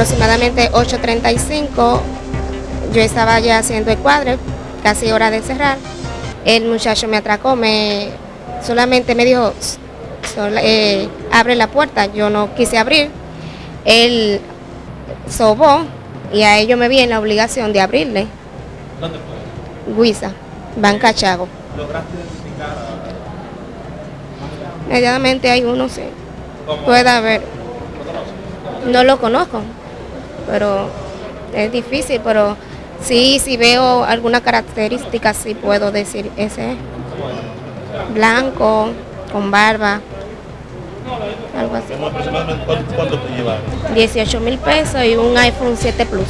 aproximadamente 8.35, yo estaba ya haciendo el cuadro, casi hora de cerrar. El muchacho me atracó, me solamente me dijo, eh, abre la puerta, yo no quise abrir. Él sobó y a ello me vi en la obligación de abrirle. ¿Dónde fue? Guisa, Banca Chago. ¿Lograste identificar a... Medianamente hay uno, sí. ¿Cómo? Puede haber. No lo conozco, pero es difícil, pero sí, si veo alguna característica, sí puedo decir ese es. Blanco, con barba, algo así. ¿Cómo aproximadamente cuánto, te llevaron? 18 mil pesos y un iPhone 7 Plus.